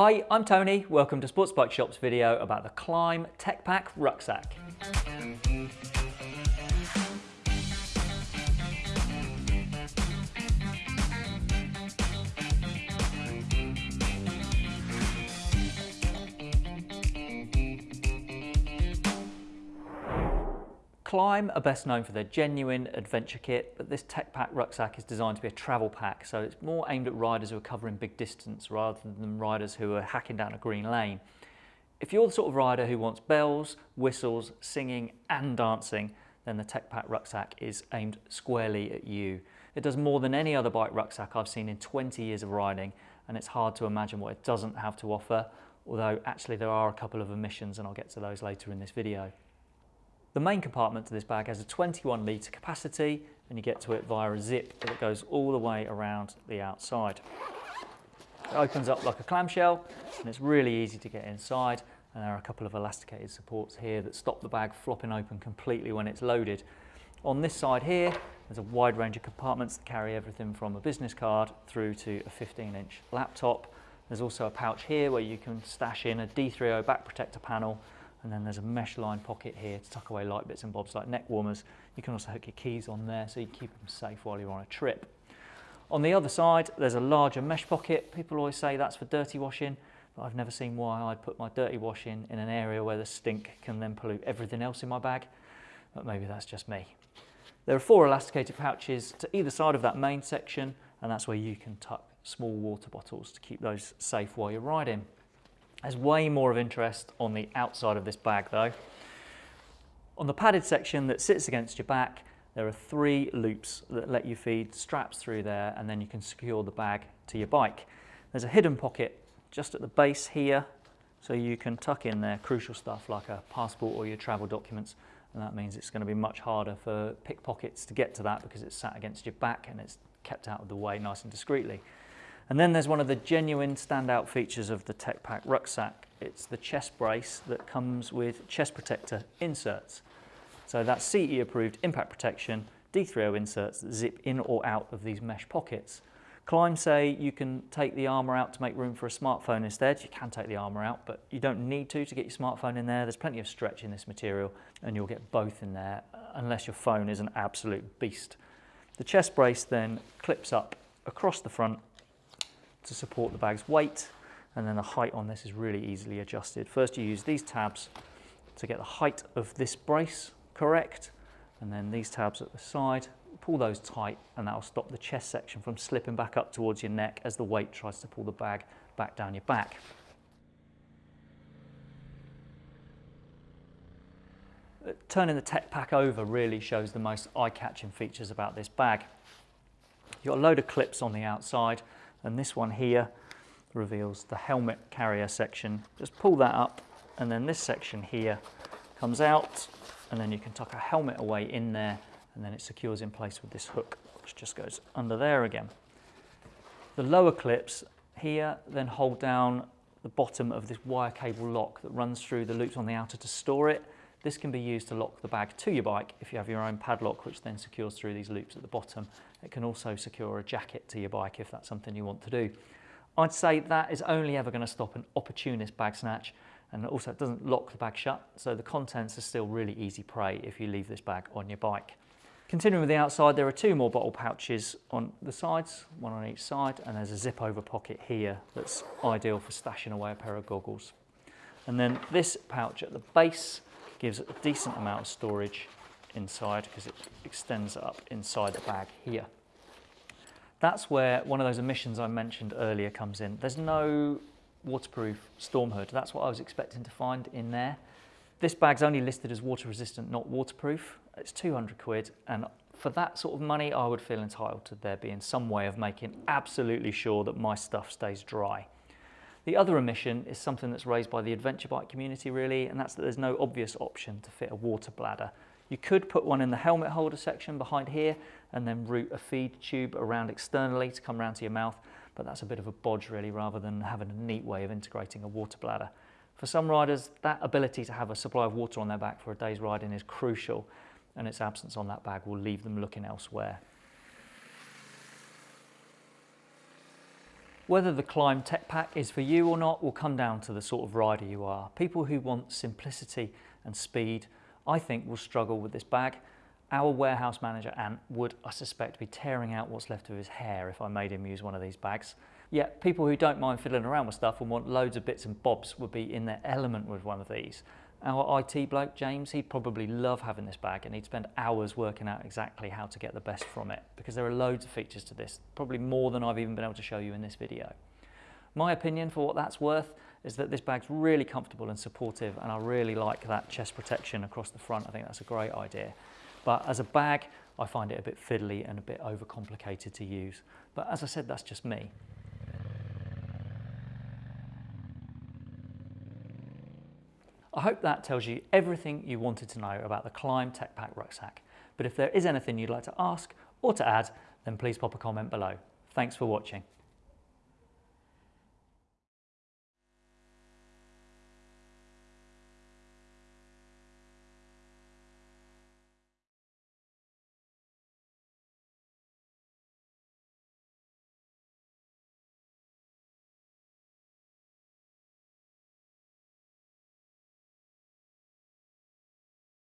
Hi, I'm Tony. Welcome to Sports Bike Shop's video about the Klim Tech Pack Rucksack. Klim are best known for their genuine adventure kit, but this Tech Pack rucksack is designed to be a travel pack, so it's more aimed at riders who are covering big distance rather than riders who are hacking down a green lane. If you're the sort of rider who wants bells, whistles, singing and dancing, then the Tech Pack rucksack is aimed squarely at you. It does more than any other bike rucksack I've seen in 20 years of riding, and it's hard to imagine what it doesn't have to offer, although actually there are a couple of omissions and I'll get to those later in this video. The main compartment to this bag has a 21 litre capacity and you get to it via a zip that goes all the way around the outside. It opens up like a clamshell and it's really easy to get inside and there are a couple of elasticated supports here that stop the bag flopping open completely when it's loaded. On this side here there's a wide range of compartments that carry everything from a business card through to a 15 inch laptop. There's also a pouch here where you can stash in a D3O back protector panel and then there's a mesh line pocket here to tuck away light bits and bobs like neck warmers. You can also hook your keys on there so you keep them safe while you're on a trip. On the other side, there's a larger mesh pocket. People always say that's for dirty washing, but I've never seen why I'd put my dirty washing in an area where the stink can then pollute everything else in my bag, but maybe that's just me. There are four elasticated pouches to either side of that main section, and that's where you can tuck small water bottles to keep those safe while you're riding. There's way more of interest on the outside of this bag though. On the padded section that sits against your back, there are three loops that let you feed straps through there and then you can secure the bag to your bike. There's a hidden pocket just at the base here so you can tuck in there crucial stuff like a passport or your travel documents and that means it's going to be much harder for pickpockets to get to that because it's sat against your back and it's kept out of the way nice and discreetly. And then there's one of the genuine standout features of the Tech Pack rucksack. It's the chest brace that comes with chest protector inserts. So that's CE approved impact protection, D3O inserts that zip in or out of these mesh pockets. Klim say you can take the armour out to make room for a smartphone instead. You can take the armour out, but you don't need to to get your smartphone in there. There's plenty of stretch in this material and you'll get both in there unless your phone is an absolute beast. The chest brace then clips up across the front to support the bag's weight and then the height on this is really easily adjusted. First you use these tabs to get the height of this brace correct and then these tabs at the side, pull those tight and that will stop the chest section from slipping back up towards your neck as the weight tries to pull the bag back down your back. Uh, turning the tech pack over really shows the most eye-catching features about this bag. You've got a load of clips on the outside and this one here reveals the helmet carrier section. Just pull that up and then this section here comes out and then you can tuck a helmet away in there and then it secures in place with this hook which just goes under there again. The lower clips here then hold down the bottom of this wire cable lock that runs through the loops on the outer to store it. This can be used to lock the bag to your bike if you have your own padlock which then secures through these loops at the bottom it can also secure a jacket to your bike if that's something you want to do. I'd say that is only ever going to stop an opportunist bag snatch and also it doesn't lock the bag shut so the contents are still really easy prey if you leave this bag on your bike. Continuing with the outside there are two more bottle pouches on the sides, one on each side and there's a zip over pocket here that's ideal for stashing away a pair of goggles. And then this pouch at the base gives a decent amount of storage inside because it extends up inside the bag here. That's where one of those emissions I mentioned earlier comes in. There's no waterproof storm hood. That's what I was expecting to find in there. This bag's only listed as water resistant, not waterproof. It's 200 quid and for that sort of money, I would feel entitled to there being some way of making absolutely sure that my stuff stays dry. The other omission is something that's raised by the adventure bike community really, and that's that there's no obvious option to fit a water bladder. You could put one in the helmet holder section behind here and then route a feed tube around externally to come around to your mouth, but that's a bit of a bodge really rather than having a neat way of integrating a water bladder. For some riders, that ability to have a supply of water on their back for a day's riding is crucial and its absence on that bag will leave them looking elsewhere. Whether the Klim Tech Pack is for you or not will come down to the sort of rider you are. People who want simplicity and speed, I think will struggle with this bag. Our warehouse manager, Ant, would, I suspect, be tearing out what's left of his hair if I made him use one of these bags. Yet people who don't mind fiddling around with stuff and want loads of bits and bobs would be in their element with one of these. Our IT bloke, James, he'd probably love having this bag and he'd spend hours working out exactly how to get the best from it because there are loads of features to this, probably more than I've even been able to show you in this video. My opinion for what that's worth is that this bag's really comfortable and supportive and I really like that chest protection across the front. I think that's a great idea. But as a bag, I find it a bit fiddly and a bit overcomplicated to use. But as I said, that's just me. I hope that tells you everything you wanted to know about the Klim Tech Pack rucksack. But if there is anything you'd like to ask or to add, then please pop a comment below. Thanks for watching.